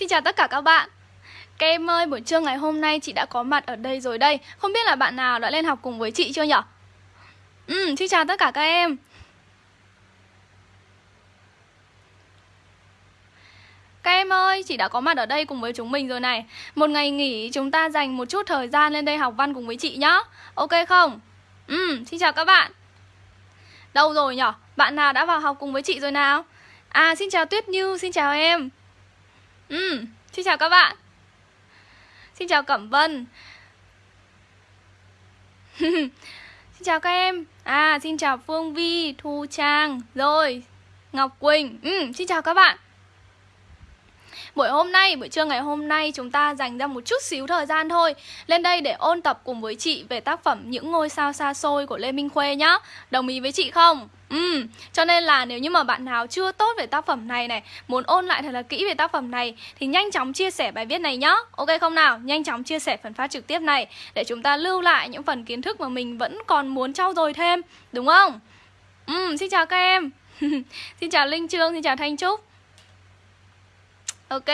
Xin chào tất cả các bạn Các em ơi, buổi trưa ngày hôm nay chị đã có mặt ở đây rồi đây Không biết là bạn nào đã lên học cùng với chị chưa nhở? Ừ, xin chào tất cả các em Các em ơi, chị đã có mặt ở đây cùng với chúng mình rồi này Một ngày nghỉ chúng ta dành một chút thời gian lên đây học văn cùng với chị nhá Ok không? Ừ, xin chào các bạn Đâu rồi nhở? Bạn nào đã vào học cùng với chị rồi nào? À, xin chào Tuyết Như, xin chào em Ừ, xin chào các bạn. Xin chào Cẩm Vân. Xin chào các em. À, xin chào Phương Vi, Thu Trang Rồi, Ngọc Quỳnh. Ừ, Xin chào các bạn. Buổi hôm nay, buổi trưa ngày hôm nay chúng ta dành ra một chút xíu thời gian thôi Lên đây để ôn tập cùng với chị về tác phẩm Những ngôi sao xa xôi của Lê Minh Khuê nhá. Đồng ý với chị không? Ừ, cho nên là nếu như mà bạn nào chưa tốt về tác phẩm này này Muốn ôn lại thật là kỹ về tác phẩm này Thì nhanh chóng chia sẻ bài viết này nhá Ok không nào? Nhanh chóng chia sẻ phần phát trực tiếp này Để chúng ta lưu lại những phần kiến thức mà mình vẫn còn muốn trau dồi thêm Đúng không? Ừ, xin chào các em Xin chào Linh Trương, xin chào Thanh Trúc Ok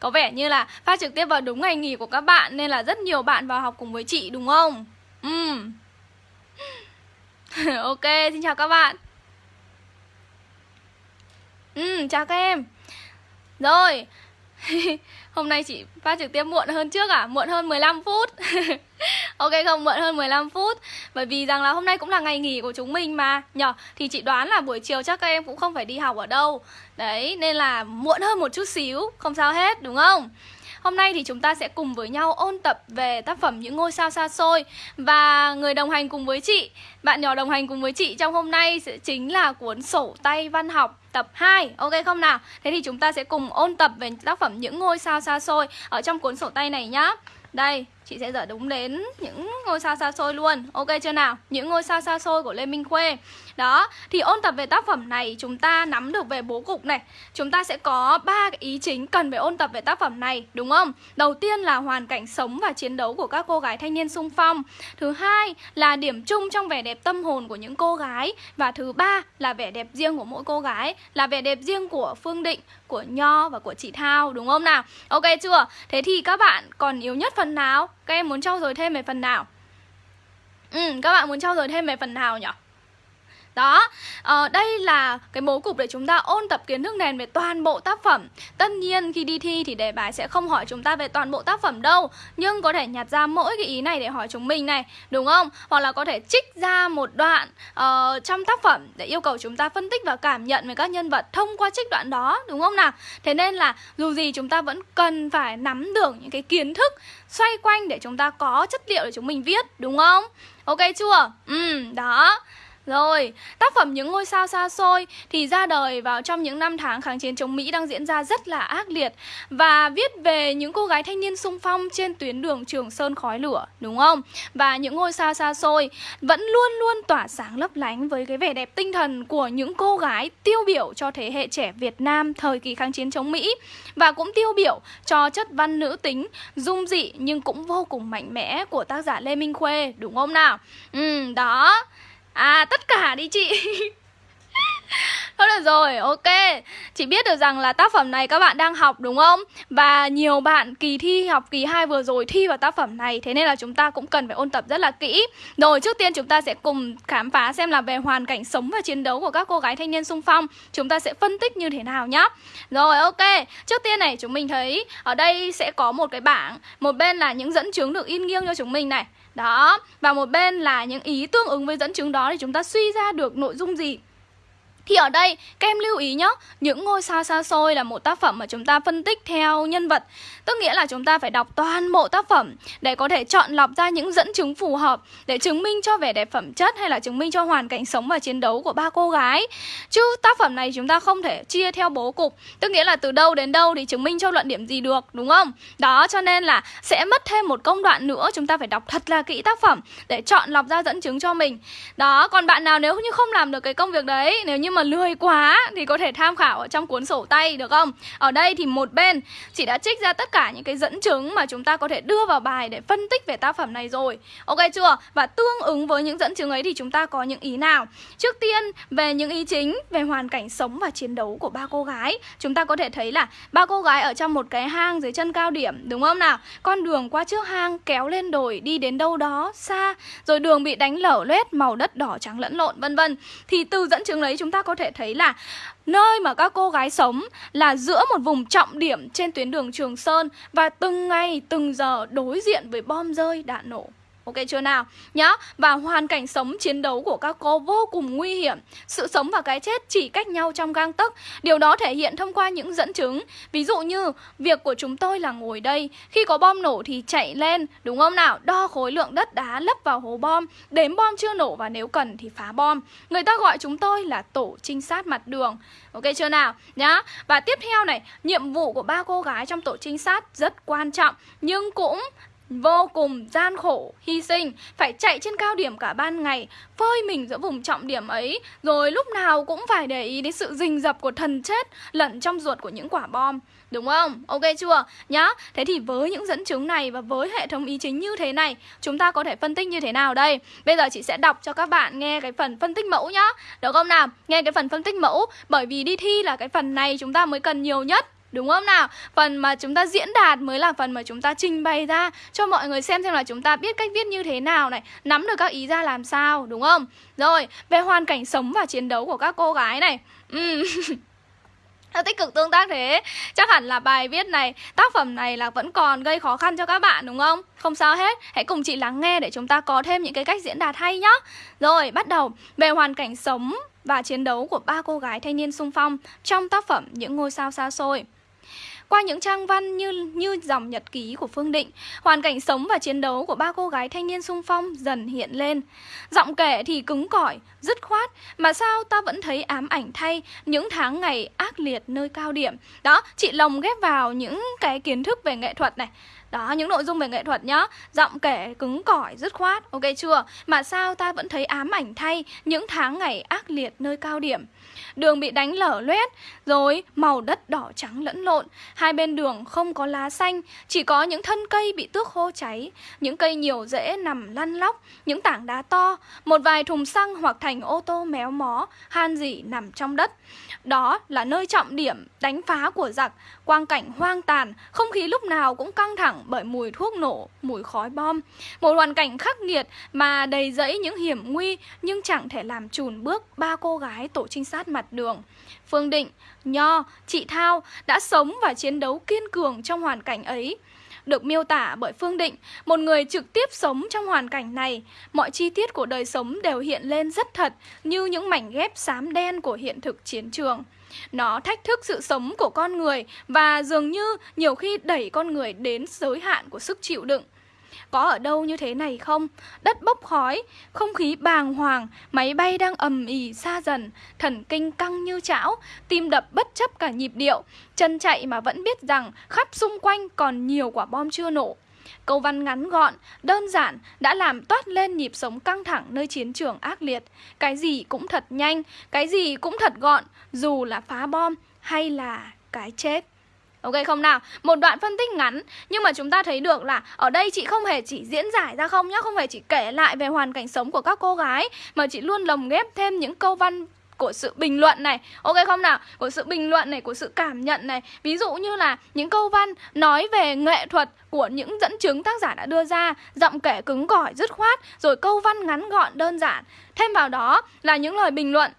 Có vẻ như là phát trực tiếp vào đúng ngày nghỉ của các bạn Nên là rất nhiều bạn vào học cùng với chị đúng không? Ừ Ok, xin chào các bạn. Ừ, chào các em. Rồi Hôm nay chị phát trực tiếp muộn hơn trước à? Muộn hơn 15 phút. Ok không, muộn hơn 15 phút. Bởi vì rằng là hôm nay cũng là ngày nghỉ của chúng mình mà. Nhờ, thì chị đoán là buổi chiều chắc các em cũng không phải đi học ở đâu. Đấy, nên là muộn hơn một chút xíu Không sao hết, đúng không? Hôm nay thì chúng ta sẽ cùng với nhau ôn tập về tác phẩm Những ngôi sao xa xôi Và người đồng hành cùng với chị Bạn nhỏ đồng hành cùng với chị trong hôm nay sẽ chính là cuốn sổ tay văn học tập 2 Ok không nào? Thế thì chúng ta sẽ cùng ôn tập về tác phẩm Những ngôi sao xa xôi Ở trong cuốn sổ tay này nhá Đây, chị sẽ dở đúng đến những ngôi sao xa xôi luôn Ok chưa nào? Những ngôi sao xa xôi của Lê Minh Khuê đó, thì ôn tập về tác phẩm này chúng ta nắm được về bố cục này Chúng ta sẽ có ba cái ý chính cần phải ôn tập về tác phẩm này, đúng không? Đầu tiên là hoàn cảnh sống và chiến đấu của các cô gái thanh niên sung phong Thứ hai là điểm chung trong vẻ đẹp tâm hồn của những cô gái Và thứ ba là vẻ đẹp riêng của mỗi cô gái Là vẻ đẹp riêng của Phương Định, của Nho và của chị Thao, đúng không nào? Ok chưa? Thế thì các bạn còn yếu nhất phần nào? Các em muốn trau dồi thêm về phần nào? Ừ, các bạn muốn trau dồi thêm về phần nào nhỉ? Đó, à, đây là cái bố cục để chúng ta ôn tập kiến thức nền về toàn bộ tác phẩm Tất nhiên khi đi thi thì đề bài sẽ không hỏi chúng ta về toàn bộ tác phẩm đâu Nhưng có thể nhặt ra mỗi cái ý này để hỏi chúng mình này, đúng không? Hoặc là có thể trích ra một đoạn uh, trong tác phẩm để yêu cầu chúng ta phân tích và cảm nhận về các nhân vật thông qua trích đoạn đó, đúng không nào? Thế nên là dù gì chúng ta vẫn cần phải nắm được những cái kiến thức xoay quanh để chúng ta có chất liệu để chúng mình viết, đúng không? Ok chưa? Ừ, đó rồi, tác phẩm Những ngôi sao xa xôi thì ra đời vào trong những năm tháng kháng chiến chống Mỹ đang diễn ra rất là ác liệt và viết về những cô gái thanh niên sung phong trên tuyến đường Trường Sơn khói lửa, đúng không? Và những ngôi sao xa xôi vẫn luôn luôn tỏa sáng lấp lánh với cái vẻ đẹp tinh thần của những cô gái tiêu biểu cho thế hệ trẻ Việt Nam thời kỳ kháng chiến chống Mỹ và cũng tiêu biểu cho chất văn nữ tính dung dị nhưng cũng vô cùng mạnh mẽ của tác giả Lê Minh Khuê, đúng không nào? Ừ, đó. À tất cả đi chị. Thôi được rồi, ok. Chị biết được rằng là tác phẩm này các bạn đang học đúng không? Và nhiều bạn kỳ thi học kỳ 2 vừa rồi thi vào tác phẩm này Thế nên là chúng ta cũng cần phải ôn tập rất là kỹ. Rồi trước tiên chúng ta sẽ cùng khám phá xem là về hoàn cảnh sống và chiến đấu của các cô gái thanh niên sung phong. Chúng ta sẽ phân tích như thế nào nhá. Rồi ok, trước tiên này chúng mình thấy ở đây sẽ có một cái bảng. Một bên là những dẫn chứng được in nghiêng cho chúng mình này đó, và một bên là những ý tương ứng với dẫn chứng đó thì chúng ta suy ra được nội dung gì thì ở đây, các em lưu ý nhé Những ngôi sao xa xôi là một tác phẩm mà chúng ta phân tích theo nhân vật. Tức nghĩa là chúng ta phải đọc toàn bộ tác phẩm Để có thể chọn lọc ra những dẫn chứng phù hợp Để chứng minh cho vẻ đẹp phẩm chất Hay là chứng minh cho hoàn cảnh sống và chiến đấu của ba cô gái. Chứ tác phẩm này chúng ta không thể chia theo bố cục. Tức nghĩa là từ đâu đến đâu thì chứng minh cho luận điểm gì được, Đúng không? Đó, cho nên là sẽ mất thêm một công đoạn nữa, Chúng ta phải đọc thật là kỹ tác phẩm Để chọn lọc ra dẫn chứng cho mình. Đó, còn bạn nào nếu như không làm được cái công việc đấy, Nếu như mà lười quá thì có thể tham khảo ở trong cuốn sổ tay được không? Ở đây thì một bên chị đã trích ra tất cả những cái dẫn chứng mà chúng ta có thể đưa vào bài để phân tích về tác phẩm này rồi. Ok chưa? Và tương ứng với những dẫn chứng ấy thì chúng ta có những ý nào? Trước tiên về những ý chính về hoàn cảnh sống và chiến đấu của ba cô gái, chúng ta có thể thấy là ba cô gái ở trong một cái hang dưới chân cao điểm đúng không nào? Con đường qua trước hang kéo lên đồi đi đến đâu đó xa, rồi đường bị đánh lở loét màu đất đỏ trắng lẫn lộn vân vân. Thì từ dẫn chứng đấy chúng ta có thể thấy là Nơi mà các cô gái sống là giữa một vùng trọng điểm trên tuyến đường Trường Sơn và từng ngày, từng giờ đối diện với bom rơi, đạn nổ. Ok chưa nào? Nhá, Và hoàn cảnh sống chiến đấu của các cô vô cùng nguy hiểm Sự sống và cái chết chỉ cách nhau trong gang tấc Điều đó thể hiện thông qua những dẫn chứng Ví dụ như, Việc của chúng tôi là ngồi đây, Khi có bom nổ thì chạy lên, Đúng không nào? Đo khối lượng đất đá lấp vào hố bom Đếm bom chưa nổ và nếu cần thì phá bom Người ta gọi chúng tôi là tổ trinh sát mặt đường Ok chưa nào? Nhá, Và tiếp theo này, Nhiệm vụ của ba cô gái trong tổ trinh sát rất quan trọng, Nhưng cũng vô cùng gian khổ, hy sinh, phải chạy trên cao điểm cả ban ngày, phơi mình giữa vùng trọng điểm ấy, rồi lúc nào cũng phải để ý đến sự rình rập của thần chết lẫn trong ruột của những quả bom. Đúng không? Ok chưa? Nhá. Thế thì với những dẫn chứng này và với hệ thống ý chính như thế này, chúng ta có thể phân tích như thế nào đây? Bây giờ chị sẽ đọc cho các bạn nghe cái phần phân tích mẫu nhá. Được không nào? Nghe cái phần phân tích mẫu bởi vì đi thi là cái phần này chúng ta mới cần nhiều nhất Đúng không nào? Phần mà chúng ta diễn đạt mới là phần mà chúng ta trình bày ra cho mọi người xem xem là chúng ta biết cách viết như thế nào này, nắm được các ý ra làm sao, đúng không? Rồi, về hoàn cảnh sống và chiến đấu của các cô gái này. Ừ. tích cực tương tác thế Chắc hẳn là bài viết này Tác phẩm này là vẫn còn gây khó khăn cho các bạn đúng không? Không sao hết Hãy cùng chị lắng nghe để chúng ta có thêm những cái cách diễn đạt hay nhá Rồi bắt đầu Về hoàn cảnh sống và chiến đấu của ba cô gái thanh niên sung phong Trong tác phẩm Những ngôi sao xa xôi qua những trang văn như như dòng nhật ký của Phương Định, hoàn cảnh sống và chiến đấu của ba cô gái thanh niên sung phong dần hiện lên. Giọng kể thì cứng cỏi, dứt khoát, mà sao ta vẫn thấy ám ảnh thay những tháng ngày ác liệt nơi cao điểm. Đó, chị lồng ghép vào những cái kiến thức về nghệ thuật này. Đó, những nội dung về nghệ thuật nhá. Giọng kể cứng cỏi, dứt khoát, ok chưa? Mà sao ta vẫn thấy ám ảnh thay những tháng ngày ác liệt nơi cao điểm? Đường bị đánh lở loét, rồi màu đất đỏ trắng lẫn lộn. Hai bên đường không có lá xanh, chỉ có những thân cây bị tước khô cháy, những cây nhiều rễ nằm lăn lóc, những tảng đá to, một vài thùng xăng hoặc thành ô tô méo mó, han dỉ nằm trong đất. Đó là nơi trọng điểm đánh phá của giặc, quang cảnh hoang tàn, không khí lúc nào cũng căng thẳng bởi mùi thuốc nổ, mùi khói bom. Một hoàn cảnh khắc nghiệt mà đầy rẫy những hiểm nguy nhưng chẳng thể làm chùn bước ba cô gái tổ trinh sát mặt đường. Phương Định, Nho, chị Thao đã sống và chiến đấu kiên cường trong hoàn cảnh ấy được miêu tả bởi Phương Định, một người trực tiếp sống trong hoàn cảnh này. Mọi chi tiết của đời sống đều hiện lên rất thật, như những mảnh ghép xám đen của hiện thực chiến trường. Nó thách thức sự sống của con người và dường như nhiều khi đẩy con người đến giới hạn của sức chịu đựng. Có ở đâu như thế này không? Đất bốc khói, không khí bàng hoàng, máy bay đang ầm ỉ xa dần, thần kinh căng như chảo, tim đập bất chấp cả nhịp điệu, chân chạy mà vẫn biết rằng khắp xung quanh còn nhiều quả bom chưa nổ. Câu văn ngắn gọn, đơn giản đã làm toát lên nhịp sống căng thẳng nơi chiến trường ác liệt. Cái gì cũng thật nhanh, cái gì cũng thật gọn, dù là phá bom hay là cái chết. Ok không nào? Một đoạn phân tích ngắn Nhưng mà chúng ta thấy được là Ở đây chị không hề chỉ diễn giải ra không nhá Không hề chỉ kể lại về hoàn cảnh sống của các cô gái Mà chị luôn lồng ghép thêm những câu văn của sự bình luận này. Ok không nào? Của sự bình luận này, của sự cảm nhận này. Ví dụ như là những câu văn nói về nghệ thuật của những dẫn chứng tác giả đã đưa ra Giọng kể cứng cỏi, dứt khoát Rồi câu văn ngắn gọn, đơn giản. Thêm vào đó là những lời bình luận.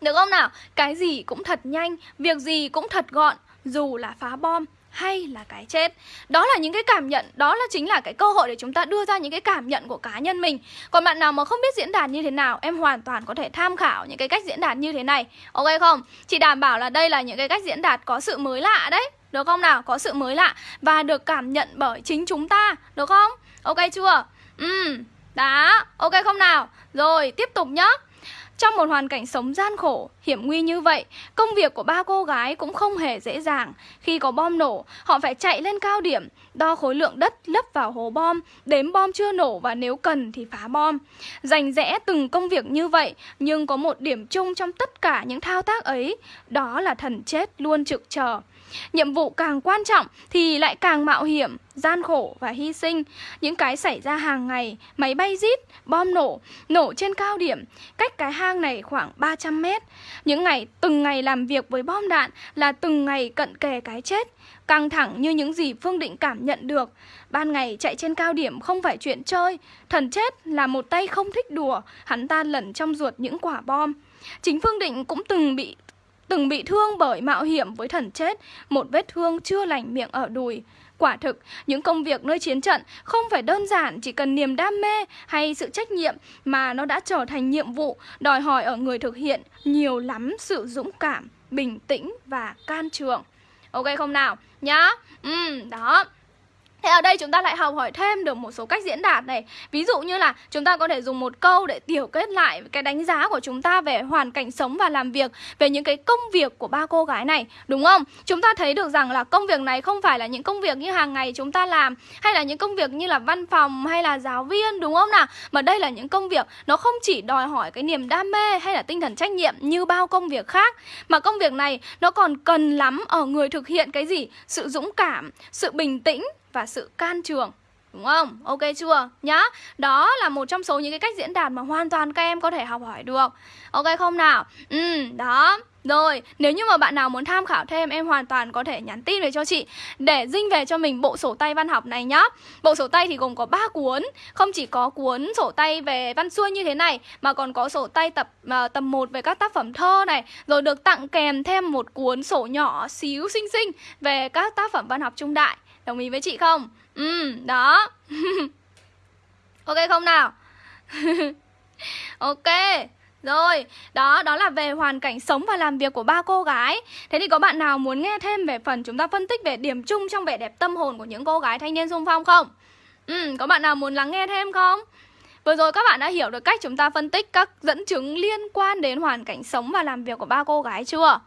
Được không nào? Cái gì cũng thật nhanh, việc gì cũng thật gọn dù là phá bom hay là cái chết Đó là những cái cảm nhận, đó là chính là cái cơ hội để chúng ta đưa ra những cái cảm nhận của cá nhân mình Còn bạn nào mà không biết diễn đạt như thế nào Em hoàn toàn có thể tham khảo những cái cách diễn đạt như thế này Ok không? Chị đảm bảo là đây là những cái cách diễn đạt có sự mới lạ đấy Được không nào? Có sự mới lạ Và được cảm nhận bởi chính chúng ta Được không? Ok chưa? Ừ, đó, ok không nào? Rồi, tiếp tục nhá trong một hoàn cảnh sống gian khổ, hiểm nguy như vậy, công việc của ba cô gái cũng không hề dễ dàng. Khi có bom nổ, họ phải chạy lên cao điểm, đo khối lượng đất lấp vào hố bom, đếm bom chưa nổ và nếu cần thì phá bom. Dành rẽ từng công việc như vậy, nhưng có một điểm chung trong tất cả những thao tác ấy, đó là thần chết luôn trực chờ. Nhiệm vụ càng quan trọng thì lại càng mạo hiểm, gian khổ và hy sinh. Những cái xảy ra hàng ngày, máy bay rít, bom nổ, nổ trên cao điểm, cách cái hang này khoảng 300 mét. Những ngày, từng ngày làm việc với bom đạn là từng ngày cận kề cái chết. Căng thẳng như những gì Phương Định cảm nhận được. Ban ngày chạy trên cao điểm không phải chuyện chơi. Thần chết là một tay không thích đùa, hắn ta lẩn trong ruột những quả bom. Chính Phương Định cũng từng bị từng bị thương bởi mạo hiểm với thần chết, một vết thương chưa lành miệng ở đùi. Quả thực, những công việc nơi chiến trận không phải đơn giản chỉ cần niềm đam mê hay sự trách nhiệm mà nó đã trở thành nhiệm vụ đòi hỏi ở người thực hiện nhiều lắm sự dũng cảm, bình tĩnh và can trường. Ok không nào? Nhá. Ừ, đó. Thế ở đây chúng ta lại học hỏi thêm được một số cách diễn đạt này Ví dụ như là chúng ta có thể dùng một câu để tiểu kết lại cái đánh giá của chúng ta về hoàn cảnh sống và làm việc Về những cái công việc của ba cô gái này Đúng không? Chúng ta thấy được rằng là công việc này không phải là những công việc như hàng ngày chúng ta làm Hay là những công việc như là văn phòng hay là giáo viên đúng không nào? Mà đây là những công việc nó không chỉ đòi hỏi cái niềm đam mê hay là tinh thần trách nhiệm như bao công việc khác Mà công việc này nó còn cần lắm ở người thực hiện cái gì? Sự dũng cảm, sự bình tĩnh và sự can trường Đúng không? Ok chưa? Nhá Đó là một trong số những cái cách diễn đạt mà hoàn toàn các em có thể học hỏi được Ok không nào? Ừ, đó rồi, nếu như mà bạn nào muốn tham khảo thêm em hoàn toàn có thể nhắn tin về cho chị để dinh về cho mình bộ sổ tay văn học này nhá. Bộ sổ tay thì gồm có 3 cuốn, không chỉ có cuốn sổ tay về văn xuôi như thế này mà còn có sổ tay tập uh, tầm 1 về các tác phẩm thơ này, rồi được tặng kèm thêm một cuốn sổ nhỏ xíu xinh xinh về các tác phẩm văn học trung đại. Đồng ý với chị không? Ừ, đó Ok không nào? ok rồi, đó đó là về hoàn cảnh sống và làm việc của ba cô gái. Thế thì có bạn nào muốn nghe thêm về phần chúng ta phân tích về điểm chung trong vẻ đẹp tâm hồn của những cô gái thanh niên xung phong không? Ừ, có bạn nào muốn lắng nghe thêm không? Vừa rồi các bạn đã hiểu được cách chúng ta phân tích các dẫn chứng liên quan đến hoàn cảnh sống và làm việc của ba cô gái chưa?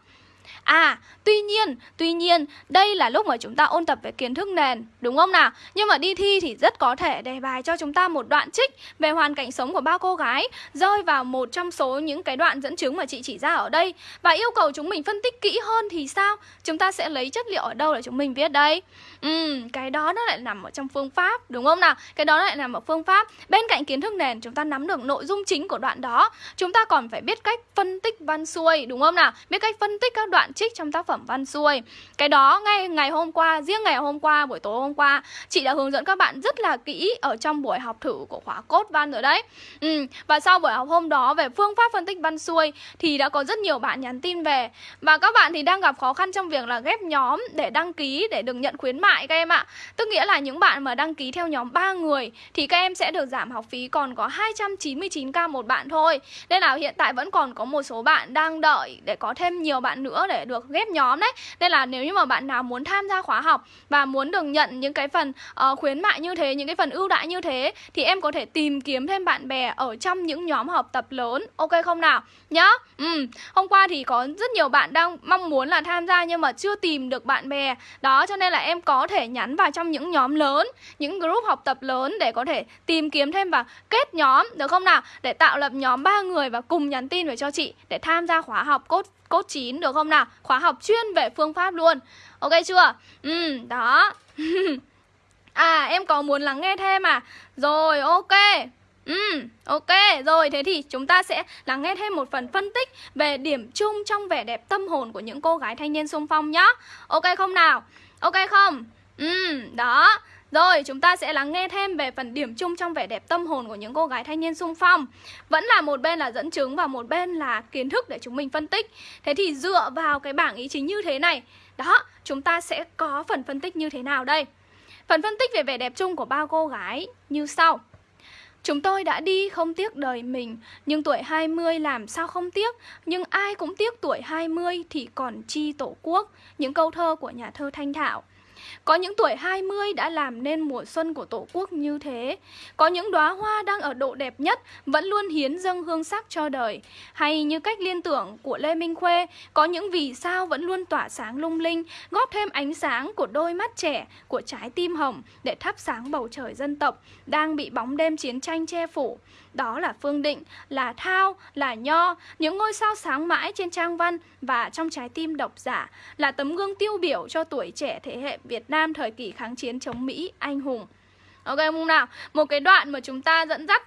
À, tuy nhiên, tuy nhiên, đây là lúc mà chúng ta ôn tập về kiến thức nền, đúng không nào? Nhưng mà đi thi thì rất có thể đề bài cho chúng ta một đoạn trích về hoàn cảnh sống của ba cô gái rơi vào một trong số những cái đoạn dẫn chứng mà chị chỉ ra ở đây và yêu cầu chúng mình phân tích kỹ hơn thì sao? Chúng ta sẽ lấy chất liệu ở đâu để chúng mình viết đây? Ừ, cái đó nó lại nằm ở trong phương pháp, đúng không nào? Cái đó lại nằm ở phương pháp. Bên cạnh kiến thức nền chúng ta nắm được nội dung chính của đoạn đó, chúng ta còn phải biết cách phân tích văn xuôi, đúng không nào? Biết cách phân tích các đoạn trích trong tác phẩm văn xuôi Cái đó ngay ngày hôm qua, riêng ngày hôm qua, buổi tối hôm qua Chị đã hướng dẫn các bạn rất là kỹ ở trong buổi học thử của khóa cốt văn rồi đấy ừ, Và sau buổi học hôm đó về phương pháp phân tích văn xuôi Thì đã có rất nhiều bạn nhắn tin về Và các bạn thì đang gặp khó khăn trong việc là ghép nhóm để đăng ký để được nhận khuyến mại các em ạ. Tức nghĩa là những bạn mà đăng ký theo nhóm 3 người Thì các em sẽ được giảm học phí còn có 299k một bạn thôi. Nên là hiện tại vẫn còn có một số bạn đang đợi để có thêm nhiều bạn nữa để được ghép nhóm đấy. Nên là nếu như mà bạn nào muốn tham gia khóa học Và muốn được nhận những cái phần uh, khuyến mại như thế Những cái phần ưu đãi như thế Thì em có thể tìm kiếm thêm bạn bè ở trong những nhóm học tập lớn. Ok không nào? Nhá. Ừ. Hôm qua thì có rất nhiều bạn đang mong muốn là tham gia Nhưng mà chưa tìm được bạn bè. Đó cho nên là em có thể nhắn vào trong những nhóm lớn Những group học tập lớn để có thể tìm kiếm thêm và kết nhóm Được không nào? Để tạo lập nhóm ba người và cùng nhắn tin về cho chị Để tham gia khóa học cốt cốt chín được không nào? Khóa học chuyên về phương pháp luôn Ok chưa? Ừ, đó À, em có muốn lắng nghe thêm à? Rồi, ok Ừ, ok, rồi thế thì chúng ta sẽ lắng nghe thêm một phần phân tích về điểm chung trong vẻ đẹp tâm hồn của những cô gái thanh niên xung phong nhá Ok không nào? Ok không? Ừ, đó rồi, chúng ta sẽ lắng nghe thêm về phần điểm chung trong vẻ đẹp tâm hồn của những cô gái thanh niên sung phong Vẫn là một bên là dẫn chứng và một bên là kiến thức để chúng mình phân tích Thế thì dựa vào cái bảng ý chính như thế này Đó, chúng ta sẽ có phần phân tích như thế nào đây? Phần phân tích về vẻ đẹp chung của ba cô gái như sau Chúng tôi đã đi không tiếc đời mình, Nhưng tuổi 20 làm sao không tiếc? Nhưng ai cũng tiếc tuổi 20 thì còn chi tổ quốc. Những câu thơ của nhà thơ Thanh Thảo. Có những tuổi 20 đã làm nên mùa xuân của Tổ quốc như thế. Có những đóa hoa đang ở độ đẹp nhất Vẫn luôn hiến dâng hương sắc cho đời. Hay như cách liên tưởng của Lê Minh Khuê, Có những vì sao vẫn luôn tỏa sáng lung linh, Góp thêm ánh sáng của đôi mắt trẻ, Của trái tim hồng Để thắp sáng bầu trời dân tộc Đang bị bóng đêm chiến tranh che phủ đó là Phương Định, là Thao, là Nho, những ngôi sao sáng mãi trên trang văn và trong trái tim độc giả, là tấm gương tiêu biểu cho tuổi trẻ thế hệ Việt Nam thời kỳ kháng chiến chống Mỹ anh hùng. Ok không nào? Một cái đoạn mà chúng ta dẫn dắt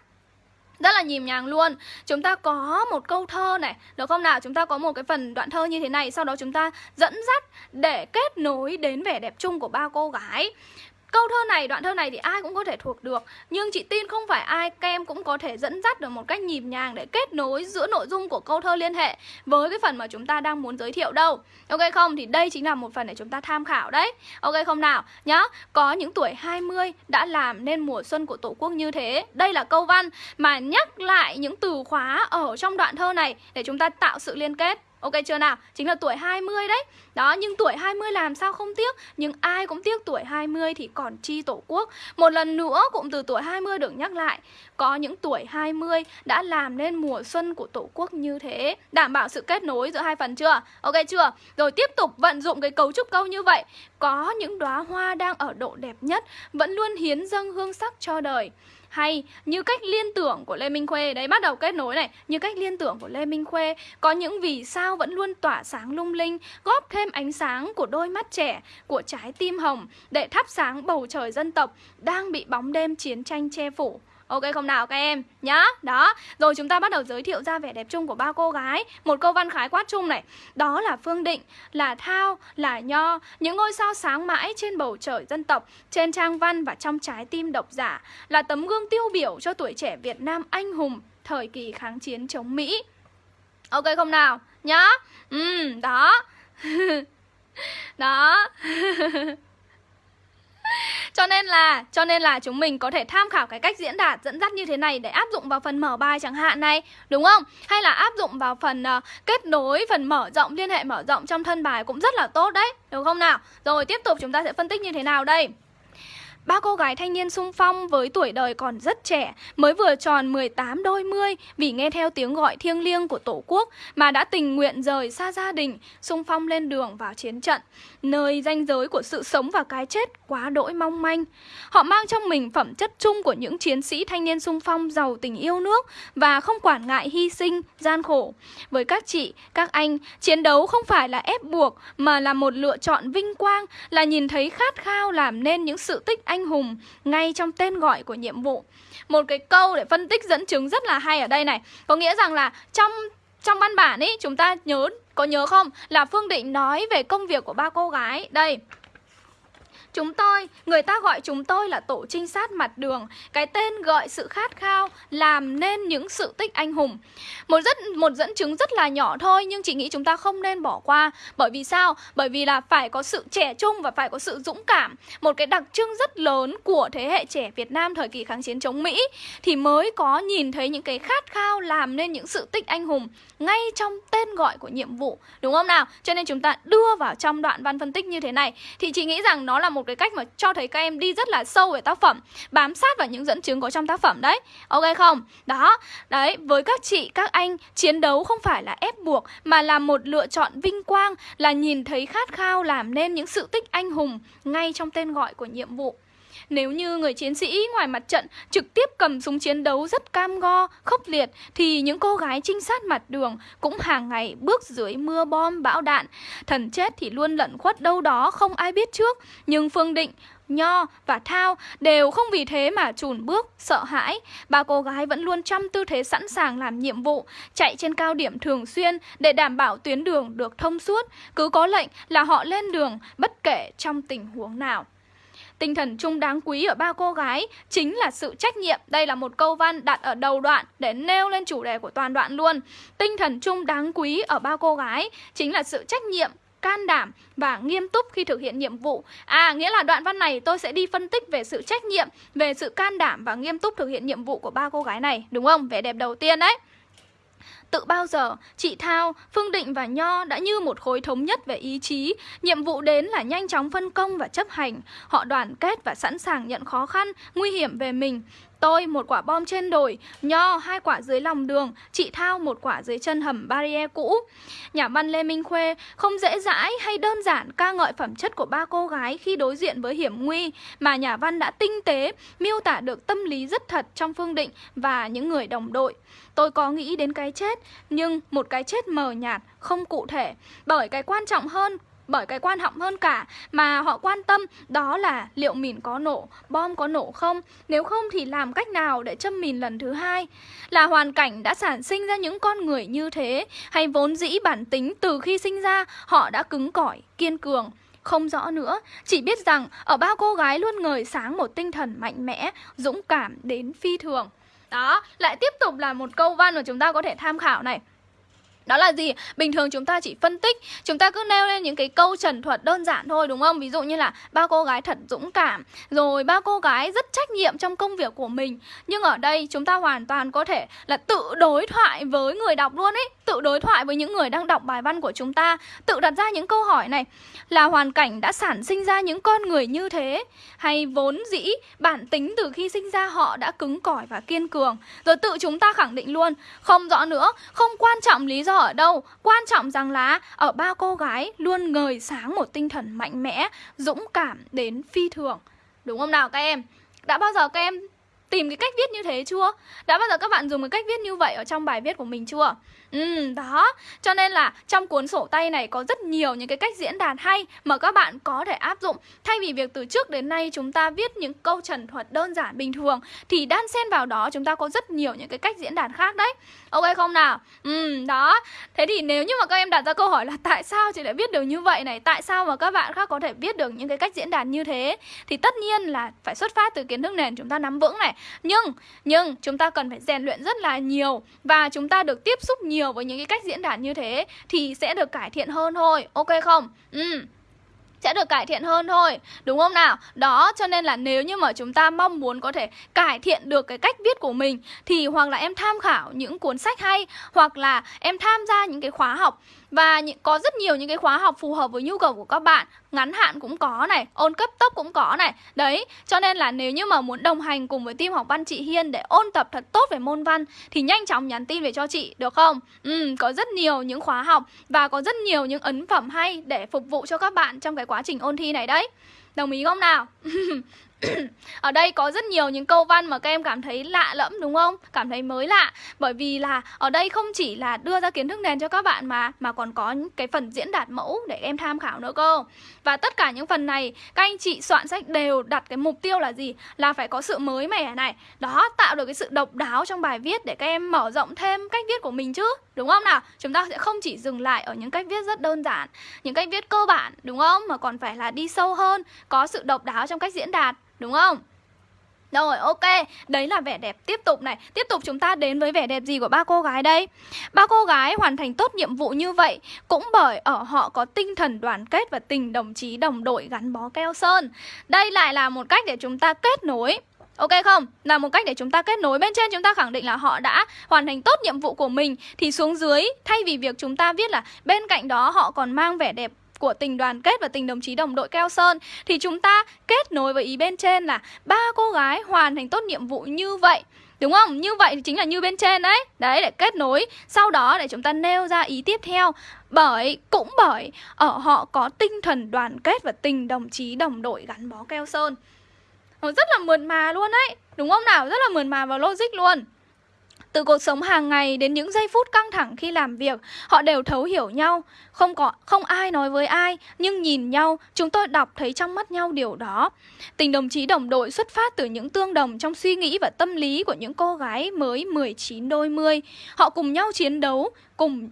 rất là nhìm nhàng luôn Chúng ta có một câu thơ này Được không nào? Chúng ta có một cái phần đoạn thơ như thế này Sau đó chúng ta dẫn dắt để kết nối đến vẻ đẹp chung của ba cô gái Câu thơ này, đoạn thơ này thì ai cũng có thể thuộc được. Nhưng chị tin không phải ai kem cũng có thể dẫn dắt được một cách nhịp nhàng Để kết nối giữa nội dung của câu thơ liên hệ Với cái phần mà chúng ta đang muốn giới thiệu đâu. Ok không? Thì đây chính là một phần để chúng ta tham khảo đấy. Ok không nào? Nhá Có những tuổi 20 đã làm nên mùa xuân của Tổ quốc như thế. Đây là câu văn mà nhắc lại những từ khóa ở trong đoạn thơ này Để chúng ta tạo sự liên kết. Ok chưa nào? Chính là tuổi 20 đấy. Đó, nhưng tuổi 20 làm sao không tiếc? Nhưng ai cũng tiếc tuổi 20 thì còn chi tổ quốc. Một lần nữa cụm từ tuổi 20 được nhắc lại. Có những tuổi 20 đã làm nên mùa xuân của tổ quốc như thế. Đảm bảo sự kết nối giữa hai phần chưa? Ok chưa? Rồi tiếp tục vận dụng cái cấu trúc câu như vậy. Có những đóa hoa đang ở độ đẹp nhất Vẫn luôn hiến dâng hương sắc cho đời hay, như cách liên tưởng của Lê Minh Khuê. Đấy, bắt đầu kết nối này. Như cách liên tưởng của Lê Minh Khuê, Có những vì sao vẫn luôn tỏa sáng lung linh, Góp thêm ánh sáng của đôi mắt trẻ, Của trái tim hồng, Để thắp sáng bầu trời dân tộc Đang bị bóng đêm chiến tranh che phủ. Ok, không nào các em. Nhá, Đó. Rồi chúng ta bắt đầu giới thiệu ra vẻ đẹp chung của ba cô gái. Một câu văn khái quát chung này. Đó là Phương Định, Là Thao, Là Nho. Những ngôi sao sáng mãi trên bầu trời dân tộc, Trên trang văn và trong trái tim độc giả. Là tấm gương tiêu biểu cho tuổi trẻ Việt Nam anh hùng, Thời kỳ kháng chiến chống Mỹ. Ok, không nào Nhá. Ừ đó. Đó. cho nên là cho nên là chúng mình có thể tham khảo cái cách diễn đạt dẫn dắt như thế này để áp dụng vào phần mở bài chẳng hạn này đúng không? Hay là áp dụng vào phần uh, kết nối phần mở rộng liên hệ mở rộng trong thân bài cũng rất là tốt đấy được không nào? Rồi tiếp tục chúng ta sẽ phân tích như thế nào đây? Ba cô gái thanh niên sung phong với tuổi đời còn rất trẻ, mới vừa tròn 18 đôi mươi vì nghe theo tiếng gọi thiêng liêng của Tổ quốc mà đã tình nguyện rời xa gia đình, sung phong lên đường vào chiến trận, nơi ranh giới của sự sống và cái chết quá đỗi mong manh. Họ mang trong mình phẩm chất chung của những chiến sĩ thanh niên sung phong giàu tình yêu nước và không quản ngại hy sinh, gian khổ. Với các chị, các anh, chiến đấu không phải là ép buộc mà là một lựa chọn vinh quang, là nhìn thấy khát khao làm nên những sự tích anh hùng ngay trong tên gọi của nhiệm vụ. Một cái câu để phân tích dẫn chứng rất là hay ở đây này. Có nghĩa rằng là trong trong văn bản ấy chúng ta nhớ có nhớ không là Phương Định nói về công việc của ba cô gái. Đây, Chúng tôi, người ta gọi chúng tôi là tổ trinh sát mặt đường. Cái tên gọi sự khát khao Làm nên những sự tích anh hùng. Một rất một dẫn chứng rất là nhỏ thôi Nhưng chị nghĩ chúng ta không nên bỏ qua. Bởi vì sao? Bởi vì là phải có sự trẻ trung Và phải có sự dũng cảm. Một cái đặc trưng rất lớn của thế hệ trẻ Việt Nam Thời kỳ kháng chiến chống Mỹ Thì mới có nhìn thấy những cái khát khao Làm nên những sự tích anh hùng Ngay trong tên gọi của nhiệm vụ. Đúng không nào? Cho nên chúng ta đưa vào trong đoạn văn phân tích như thế này. Thì chị nghĩ rằng nó là một một cái cách mà cho thấy các em đi rất là sâu về tác phẩm Bám sát vào những dẫn chứng có trong tác phẩm đấy Ok không? Đó, đấy, với các chị, các anh Chiến đấu không phải là ép buộc Mà là một lựa chọn vinh quang Là nhìn thấy khát khao làm nên những sự tích anh hùng Ngay trong tên gọi của nhiệm vụ nếu như người chiến sĩ ngoài mặt trận trực tiếp cầm súng chiến đấu rất cam go, khốc liệt thì những cô gái trinh sát mặt đường cũng hàng ngày bước dưới mưa bom bão đạn. Thần chết thì luôn lẩn khuất đâu đó không ai biết trước, nhưng Phương Định Nho và Thao đều không vì thế mà chùn bước, sợ hãi. Ba cô gái vẫn luôn trong tư thế sẵn sàng làm nhiệm vụ, chạy trên cao điểm thường xuyên để đảm bảo tuyến đường được thông suốt. Cứ có lệnh là họ lên đường bất kể trong tình huống nào. Tinh thần chung đáng quý ở ba cô gái chính là sự trách nhiệm. Đây là một câu văn đặt ở đầu đoạn để nêu lên chủ đề của toàn đoạn luôn. Tinh thần chung đáng quý ở ba cô gái chính là sự trách nhiệm can đảm và nghiêm túc khi thực hiện nhiệm vụ. À, nghĩa là đoạn văn này tôi sẽ đi phân tích về sự trách nhiệm, về sự can đảm và nghiêm túc thực hiện nhiệm vụ của ba cô gái này, đúng không? Vẻ đẹp đầu tiên đấy. Tự bao giờ, chị Thao, Phương Định và Nho đã như một khối thống nhất về ý chí. Nhiệm vụ đến là nhanh chóng phân công và chấp hành. Họ đoàn kết và sẵn sàng nhận khó khăn, nguy hiểm về mình. Tôi một quả bom trên đồi, Nho hai quả dưới lòng đường, chị Thao một quả dưới chân hầm barrier cũ. Nhà văn Lê Minh Khuê không dễ dãi hay đơn giản ca ngợi phẩm chất của ba cô gái khi đối diện với hiểm nguy, mà nhà văn đã tinh tế, miêu tả được tâm lý rất thật trong Phương Định và những người đồng đội. Tôi có nghĩ đến cái chết, nhưng một cái chết mờ nhạt, không cụ thể, bởi cái quan trọng hơn bởi cái quan trọng hơn cả mà họ quan tâm đó là liệu mìn có nổ, bom có nổ không, nếu không thì làm cách nào để châm mìn lần thứ hai. Là hoàn cảnh đã sản sinh ra những con người như thế hay vốn dĩ bản tính từ khi sinh ra họ đã cứng cỏi, kiên cường. Không rõ nữa, chỉ biết rằng ở bao cô gái luôn ngời sáng một tinh thần mạnh mẽ, dũng cảm đến phi thường. Đó, lại tiếp tục là một câu văn mà chúng ta có thể tham khảo này. Đó là gì? Bình thường chúng ta chỉ phân tích Chúng ta cứ nêu lên những cái câu trần thuật đơn giản thôi đúng không? Ví dụ như là ba cô gái thật dũng cảm Rồi ba cô gái rất trách nhiệm trong công việc của mình Nhưng ở đây chúng ta hoàn toàn có thể là tự đối thoại với người đọc luôn ấy Tự đối thoại với những người đang đọc bài văn của chúng ta Tự đặt ra những câu hỏi này Là hoàn cảnh đã sản sinh ra những con người như thế Hay vốn dĩ bản tính từ khi sinh ra họ đã cứng cỏi và kiên cường Rồi tự chúng ta khẳng định luôn Không rõ nữa, không quan trọng lý do ở đâu Quan trọng rằng là, ở ba cô gái luôn ngời sáng một tinh thần mạnh mẽ, Dũng cảm đến phi thường Đúng không nào các em? Đã bao giờ các em tìm cái cách viết như thế chưa? Đã bao giờ các bạn dùng cái cách viết như vậy ở trong bài viết của mình chưa? Ừ, đó Cho nên là trong cuốn sổ tay này có rất nhiều những cái cách diễn đạt hay Mà các bạn có thể áp dụng Thay vì việc từ trước đến nay chúng ta viết những câu trần thuật đơn giản bình thường Thì đan xen vào đó chúng ta có rất nhiều những cái cách diễn đạt khác đấy Ok không nào? Ừ, đó Thế thì nếu như mà các em đặt ra câu hỏi là Tại sao chị lại viết được như vậy này? Tại sao mà các bạn khác có thể viết được những cái cách diễn đạt như thế? Thì tất nhiên là phải xuất phát từ kiến thức nền chúng ta nắm vững này Nhưng, nhưng chúng ta cần phải rèn luyện rất là nhiều Và chúng ta được tiếp xúc nhiều nhiều với những cái cách diễn đạt như thế thì sẽ được cải thiện hơn thôi. Ok không? Ừ. Sẽ được cải thiện hơn thôi. Đúng không nào? Đó, cho nên là nếu như mà chúng ta mong muốn có thể cải thiện được cái cách viết của mình Thì hoặc là em tham khảo những cuốn sách hay Hoặc là em tham gia những cái khóa học và có rất nhiều những cái khóa học phù hợp với nhu cầu của các bạn Ngắn hạn cũng có này, ôn cấp tốc cũng có này Đấy, cho nên là nếu như mà muốn đồng hành cùng với team học văn chị Hiên Để ôn tập thật tốt về môn văn Thì nhanh chóng nhắn tin về cho chị, được không? Ừ, có rất nhiều những khóa học Và có rất nhiều những ấn phẩm hay để phục vụ cho các bạn trong cái quá trình ôn thi này đấy Đồng ý không nào? ở đây có rất nhiều những câu văn mà các em cảm thấy lạ lẫm đúng không? Cảm thấy mới lạ bởi vì là ở đây không chỉ là đưa ra kiến thức nền cho các bạn mà mà còn có cái phần diễn đạt mẫu để em tham khảo nữa cơ. Và tất cả những phần này các anh chị soạn sách đều đặt cái mục tiêu là gì? Là phải có sự mới mẻ này. Đó, tạo được cái sự độc đáo trong bài viết để các em mở rộng thêm cách viết của mình chứ. Đúng không nào? Chúng ta sẽ không chỉ dừng lại ở những cách viết rất đơn giản, những cách viết cơ bản đúng không? Mà còn phải là đi sâu hơn, có sự độc đáo trong cách diễn đạt Đúng không? Rồi ok, đấy là vẻ đẹp tiếp tục này. Tiếp tục chúng ta đến với vẻ đẹp gì của ba cô gái đây? Ba cô gái hoàn thành tốt nhiệm vụ như vậy Cũng bởi ở họ có tinh thần đoàn kết và tình đồng chí đồng đội gắn bó keo sơn. Đây lại là một cách để chúng ta kết nối. Ok không? Là một cách để chúng ta kết nối. Bên trên chúng ta khẳng định là họ đã hoàn thành tốt nhiệm vụ của mình. Thì xuống dưới thay vì việc chúng ta viết là Bên cạnh đó họ còn mang vẻ đẹp của tình đoàn kết và tình đồng chí đồng đội keo sơn. Thì chúng ta kết nối với ý bên trên là ba cô gái hoàn thành tốt nhiệm vụ như vậy. Đúng không? Như vậy thì chính là như bên trên đấy Đấy để kết nối. Sau đó để chúng ta nêu ra ý tiếp theo. Bởi, cũng bởi Ở họ có tinh thần đoàn kết và tình đồng chí đồng đội gắn bó keo sơn. Nó rất là mượt mà luôn đấy Đúng không nào? Rất là mượt mà và logic luôn từ cuộc sống hàng ngày đến những giây phút căng thẳng khi làm việc, họ đều thấu hiểu nhau. Không có không ai nói với ai, nhưng nhìn nhau, chúng tôi đọc thấy trong mắt nhau điều đó. Tình đồng chí đồng đội xuất phát từ những tương đồng trong suy nghĩ và tâm lý của những cô gái mới 19 đôi mươi. Họ cùng nhau chiến đấu, cùng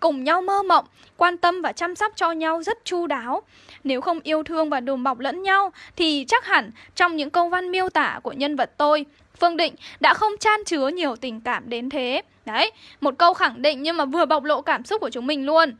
cùng nhau mơ mộng, quan tâm và chăm sóc cho nhau rất chu đáo. Nếu không yêu thương và đùm bọc lẫn nhau thì chắc hẳn trong những câu văn miêu tả của nhân vật tôi, Phương Định đã không chan chứa nhiều tình cảm đến thế. Đấy, một câu khẳng định nhưng mà vừa bộc lộ cảm xúc của chúng mình luôn.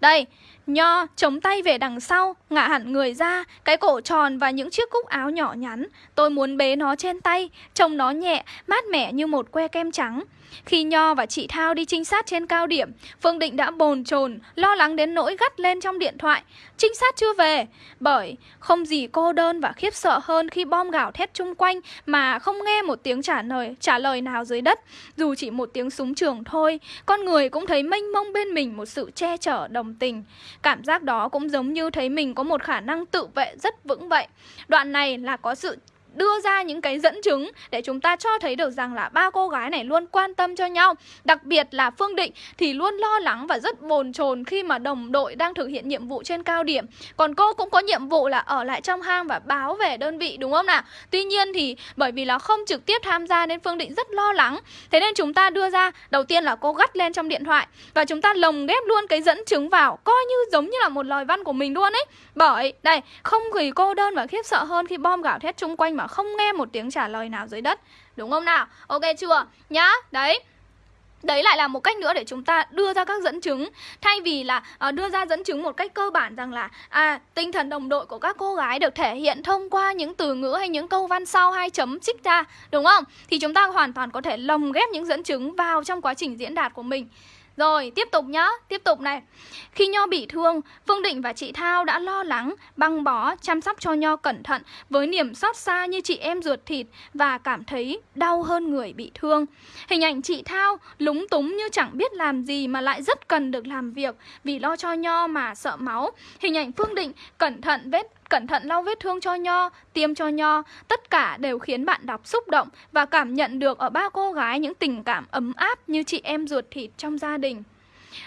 Đây, Nho chống tay về đằng sau, ngả hẳn người ra, cái cổ tròn và những chiếc cúc áo nhỏ nhắn. Tôi muốn bế nó trên tay, trông nó nhẹ, mát mẻ như một que kem trắng. Khi Nho và chị Thao đi trinh sát trên cao điểm, Phương Định đã bồn chồn, lo lắng đến nỗi gắt lên trong điện thoại. Trinh sát chưa về, bởi không gì cô đơn và khiếp sợ hơn khi bom gào thét chung quanh mà không nghe một tiếng trả lời trả lời nào dưới đất, dù chỉ một tiếng súng trường thôi. Con người cũng thấy mênh mông bên mình một sự che chở đồng tình. Cảm giác đó cũng giống như thấy mình có một khả năng tự vệ rất vững vậy. Đoạn này là có sự đưa ra những cái dẫn chứng để chúng ta cho thấy được rằng là ba cô gái này luôn quan tâm cho nhau. Đặc biệt là Phương Định thì luôn lo lắng và rất bồn chồn khi mà đồng đội đang thực hiện nhiệm vụ trên cao điểm. Còn cô cũng có nhiệm vụ là ở lại trong hang và báo về đơn vị, đúng không nào? Tuy nhiên thì bởi vì là không trực tiếp tham gia nên Phương Định rất lo lắng. Thế nên chúng ta đưa ra, đầu tiên là cô gắt lên trong điện thoại Và chúng ta lồng ghép luôn cái dẫn chứng vào, Coi như giống như là một lời văn của mình luôn ấy. Bởi, đây, không gì cô đơn và khiếp sợ hơn khi bom gạo thét chung quanh mà không nghe một tiếng trả lời nào dưới đất Đúng không nào? Ok chưa? Nhá, đấy Đấy lại là một cách nữa để chúng ta đưa ra các dẫn chứng Thay vì là uh, đưa ra dẫn chứng một cách cơ bản rằng là à Tinh thần đồng đội của các cô gái được thể hiện thông qua những từ ngữ hay những câu văn sau hai chấm trích ra Đúng không? Thì chúng ta hoàn toàn có thể lồng ghép những dẫn chứng vào trong quá trình diễn đạt của mình rồi, tiếp tục nhá, tiếp tục này. Khi Nho bị thương, Phương Định và chị Thao đã lo lắng, băng bó, chăm sóc cho Nho cẩn thận Với niềm xót xa như chị em ruột thịt Và cảm thấy đau hơn người bị thương. Hình ảnh chị Thao lúng túng như chẳng biết làm gì mà lại rất cần được làm việc Vì lo cho Nho mà sợ máu. Hình ảnh Phương Định cẩn thận vết cẩn thận lau vết thương cho Nho, tiêm cho Nho, tất cả đều khiến bạn đọc xúc động và cảm nhận được ở ba cô gái những tình cảm ấm áp như chị em ruột thịt trong gia đình.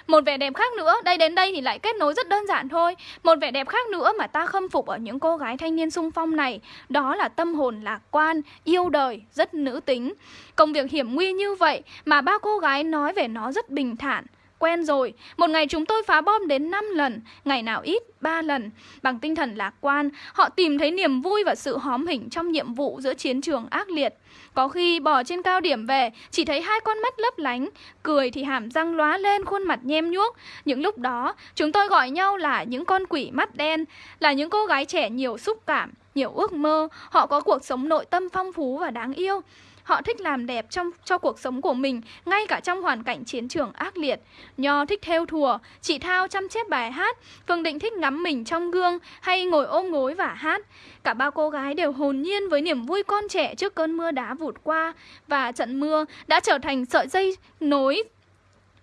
Một vẻ đẹp khác nữa, đây đến đây thì lại kết nối rất đơn giản thôi. Một vẻ đẹp khác nữa mà ta khâm phục ở những cô gái thanh niên sung phong này Đó là tâm hồn lạc quan, yêu đời, rất nữ tính. Công việc hiểm nguy như vậy mà ba cô gái nói về nó rất bình thản. Quen rồi, một ngày chúng tôi phá bom đến 5 lần, ngày nào ít, 3 lần. Bằng tinh thần lạc quan, họ tìm thấy niềm vui và sự hóm hỉnh trong nhiệm vụ giữa chiến trường ác liệt. Có khi bò trên cao điểm về, chỉ thấy hai con mắt lấp lánh, cười thì hàm răng lóa lên khuôn mặt nhem nhuốc. Những lúc đó, chúng tôi gọi nhau là những con quỷ mắt đen, là những cô gái trẻ nhiều xúc cảm, nhiều ước mơ, họ có cuộc sống nội tâm phong phú và đáng yêu. Họ thích làm đẹp trong cho cuộc sống của mình, ngay cả trong hoàn cảnh chiến trường ác liệt. Nho thích theo thùa, chị Thao chăm chép bài hát, Phương Định thích ngắm mình trong gương hay ngồi ôm gối và hát. Cả ba cô gái đều hồn nhiên với niềm vui con trẻ trước cơn mưa đá vụt qua và trận mưa đã trở thành sợi dây nối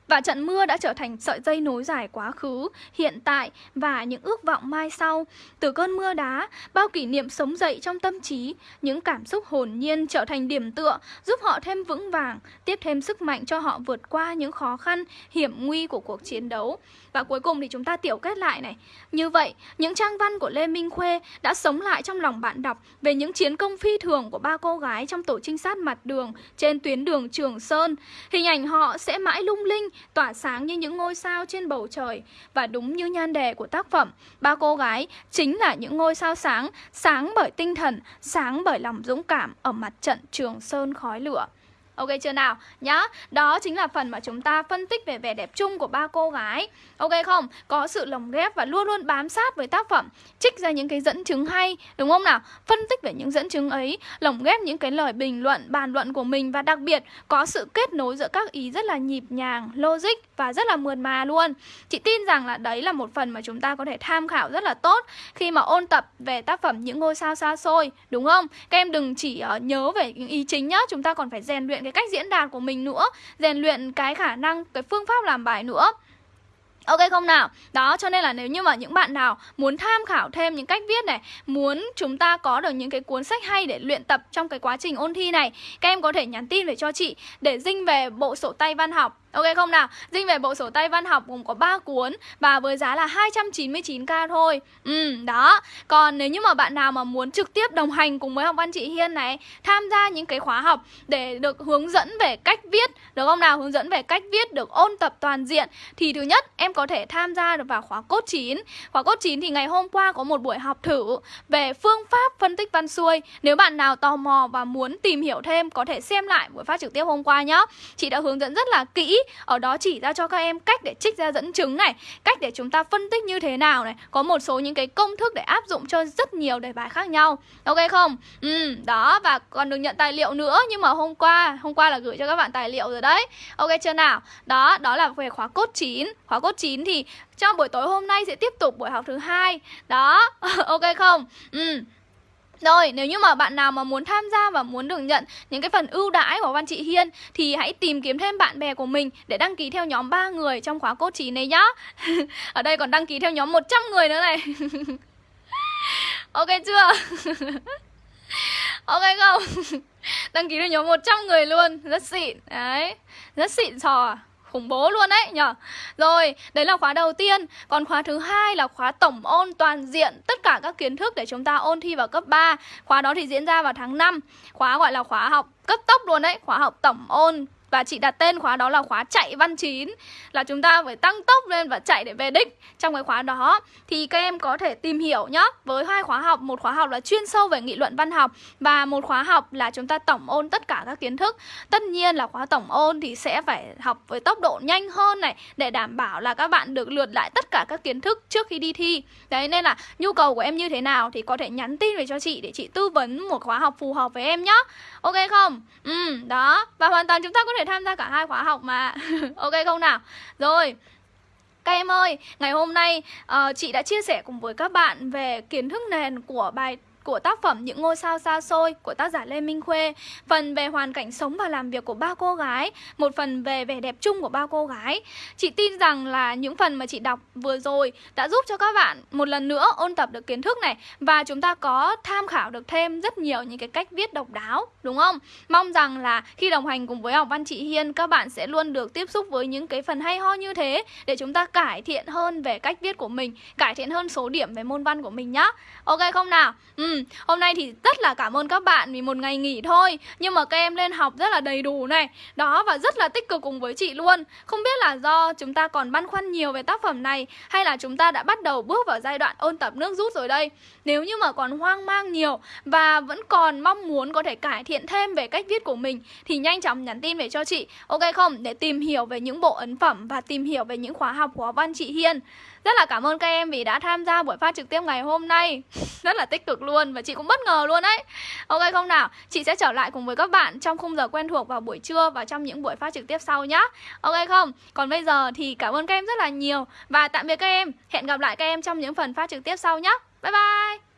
và trận mưa đã trở thành sợi dây nối dài quá khứ, hiện tại và những ước vọng mai sau. Từ cơn mưa đá, bao kỷ niệm sống dậy trong tâm trí, những cảm xúc hồn nhiên trở thành điểm tựa, giúp họ thêm vững vàng, tiếp thêm sức mạnh cho họ vượt qua những khó khăn, hiểm nguy của cuộc chiến đấu. Và cuối cùng thì chúng ta tiểu kết lại này. Như vậy, những trang văn của Lê Minh Khuê đã sống lại trong lòng bạn đọc về những chiến công phi thường của ba cô gái trong tổ trinh sát mặt đường trên tuyến đường Trường Sơn. Hình ảnh họ sẽ mãi lung linh, tỏa sáng như những ngôi sao trên bầu trời. Và đúng như nhan đề của tác phẩm, ba cô gái chính là những ngôi sao sáng, sáng bởi tinh thần, sáng bởi lòng dũng cảm ở mặt trận Trường Sơn khói lửa. Ok chưa nào? Nhá, đó chính là phần mà chúng ta phân tích về vẻ đẹp chung của ba cô gái Ok không? Có sự lồng ghép và luôn luôn bám sát với tác phẩm Trích ra những cái dẫn chứng hay, đúng không nào? Phân tích về những dẫn chứng ấy Lồng ghép những cái lời bình luận, bàn luận của mình Và đặc biệt có sự kết nối giữa các ý rất là nhịp nhàng, logic và rất là mượt mà luôn Chị tin rằng là đấy là một phần mà chúng ta có thể tham khảo rất là tốt Khi mà ôn tập về tác phẩm Những ngôi sao xa xôi, đúng không? Các em đừng chỉ ờ, nhớ về những ý chính nhá Chúng ta còn phải rèn luyện cái cách diễn đạt của mình nữa rèn luyện cái khả năng cái phương pháp làm bài nữa Ok không nào? Đó, cho nên là nếu như mà những bạn nào muốn tham khảo thêm những cách viết này Muốn chúng ta có được những cái cuốn sách hay để luyện tập trong cái quá trình ôn thi này Các em có thể nhắn tin về cho chị để dinh về bộ sổ tay văn học Ok không nào? Dinh về bộ sổ tay văn học gồm có 3 cuốn và với giá là 299k thôi. Ừ, đó. Còn nếu như mà bạn nào mà muốn trực tiếp đồng hành cùng với học văn chị Hiên này, tham gia những cái khóa học để được hướng dẫn về cách viết, được không nào? Hướng dẫn về cách viết được ôn tập toàn diện thì thứ nhất em có thể tham gia được vào khóa cốt 9. Khóa cốt 9 thì ngày hôm qua có một buổi học thử về phương pháp phân tích văn xuôi. Nếu bạn nào tò mò và muốn tìm hiểu thêm có thể xem lại buổi phát trực tiếp hôm qua nhá. Chị đã hướng dẫn rất là kỹ ở đó chỉ ra cho các em cách để trích ra dẫn chứng này Cách để chúng ta phân tích như thế nào này Có một số những cái công thức để áp dụng cho rất nhiều đề bài khác nhau Ok không? Ừ, đó và còn được nhận tài liệu nữa Nhưng mà hôm qua, hôm qua là gửi cho các bạn tài liệu rồi đấy Ok chưa nào? Đó, đó là về khóa cốt 9 Khóa cốt 9 thì trong buổi tối hôm nay sẽ tiếp tục buổi học thứ hai Đó, ok không? Ừ rồi, nếu như mà bạn nào mà muốn tham gia và muốn được nhận những cái phần ưu đãi của Văn Chị Hiên thì hãy tìm kiếm thêm bạn bè của mình để đăng ký theo nhóm 3 người trong khóa cốt trí này nhá. Ở đây còn đăng ký theo nhóm 100 người nữa này. ok chưa? ok không? đăng ký theo nhóm 100 người luôn, rất xịn. Đấy, rất xịn sò khủng bố luôn đấy nhở? Rồi, đấy là khóa đầu tiên. Còn khóa thứ hai là khóa tổng ôn toàn diện Tất cả các kiến thức để chúng ta ôn thi vào cấp 3 Khóa đó thì diễn ra vào tháng 5 Khóa gọi là khóa học cấp tốc luôn đấy Khóa học tổng ôn và chị đặt tên khóa đó là khóa chạy văn chín. Là chúng ta phải tăng tốc lên và chạy để về đích. Trong cái khóa đó thì các em có thể tìm hiểu nhá. Với hai khóa học, một khóa học là chuyên sâu về nghị luận văn học Và một khóa học là chúng ta tổng ôn tất cả các kiến thức. Tất nhiên là khóa tổng ôn thì sẽ phải học với tốc độ nhanh hơn này Để đảm bảo là các bạn được lượt lại tất cả các kiến thức trước khi đi thi. Đấy nên là nhu cầu của em như thế nào thì có thể nhắn tin về cho chị để chị tư vấn một khóa học phù hợp với em nhá. Ok không? Ừ, đó. Và hoàn toàn chúng ta có thể tham gia cả hai khóa học mà Ok không nào? Rồi các em ơi, ngày hôm nay uh, chị đã chia sẻ cùng với các bạn về kiến thức nền của bài của tác phẩm Những ngôi sao xa xôi của tác giả Lê Minh Khuê Phần về hoàn cảnh sống và làm việc của ba cô gái, Một phần về vẻ đẹp chung của ba cô gái Chị tin rằng là những phần mà chị đọc vừa rồi đã giúp cho các bạn một lần nữa ôn tập được kiến thức này Và chúng ta có tham khảo được thêm rất nhiều những cái cách viết độc đáo, Đúng không? Mong rằng là khi đồng hành cùng với học văn chị Hiên, Các bạn sẽ luôn được tiếp xúc với những cái phần hay ho như thế Để chúng ta cải thiện hơn về cách viết của mình, Cải thiện hơn số điểm về môn văn của mình nhá Ok, không nào? Ừ hôm nay thì rất là cảm ơn các bạn vì một ngày nghỉ thôi. Nhưng mà các em lên học rất là đầy đủ này. Đó, và rất là tích cực cùng với chị luôn. Không biết là do chúng ta còn băn khoăn nhiều về tác phẩm này, Hay là chúng ta đã bắt đầu bước vào giai đoạn ôn tập nước rút rồi đây? Nếu như mà còn hoang mang nhiều Và vẫn còn mong muốn có thể cải thiện thêm về cách viết của mình, Thì nhanh chóng nhắn tin về cho chị. Ok không? Để tìm hiểu về những bộ ấn phẩm Và tìm hiểu về những khóa học của văn chị Hiên rất là cảm ơn các em vì đã tham gia buổi phát trực tiếp ngày hôm nay. Rất là tích cực luôn và chị cũng bất ngờ luôn đấy. Ok, không nào? Chị sẽ trở lại cùng với các bạn trong khung giờ quen thuộc vào buổi trưa và trong những buổi phát trực tiếp sau nhá. Ok, không? Còn bây giờ thì cảm ơn các em rất là nhiều Và tạm biệt các em. Hẹn gặp lại các em trong những phần phát trực tiếp sau nhé Bye bye!